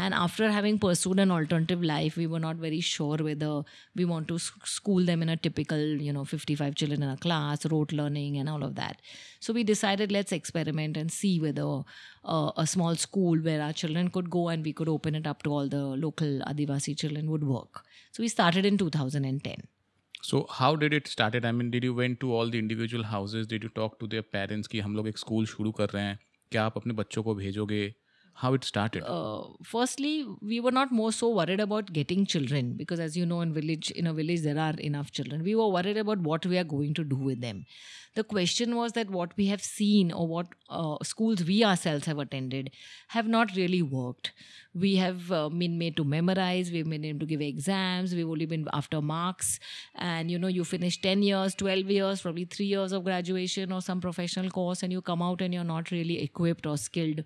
And after having pursued an alternative life, we were not very sure whether we want to school them in a typical, you know, 55 children in a class, rote learning, and all of that. So we decided let's experiment and see whether uh, a small school where our children could go and we could open it up to all the local Adivasi children would work. So we started in 2010. So how did it started? I mean, did you went to all the individual houses? Did you talk to their parents कि हम लोग एक school शुरू कर रहे हैं क्या आप अपने बच्चों को भेजोगे how it started? Uh, firstly we were not more so worried about getting children because as you know in village in a village there are enough children. We were worried about what we are going to do with them. The question was that what we have seen or what uh, schools we ourselves have attended have not really worked. We have uh, been made to memorize we've been made to give exams we've only been after marks. And you know you finish 10 years 12 years probably 3 years of graduation or some professional course and you come out and you're not really equipped or skilled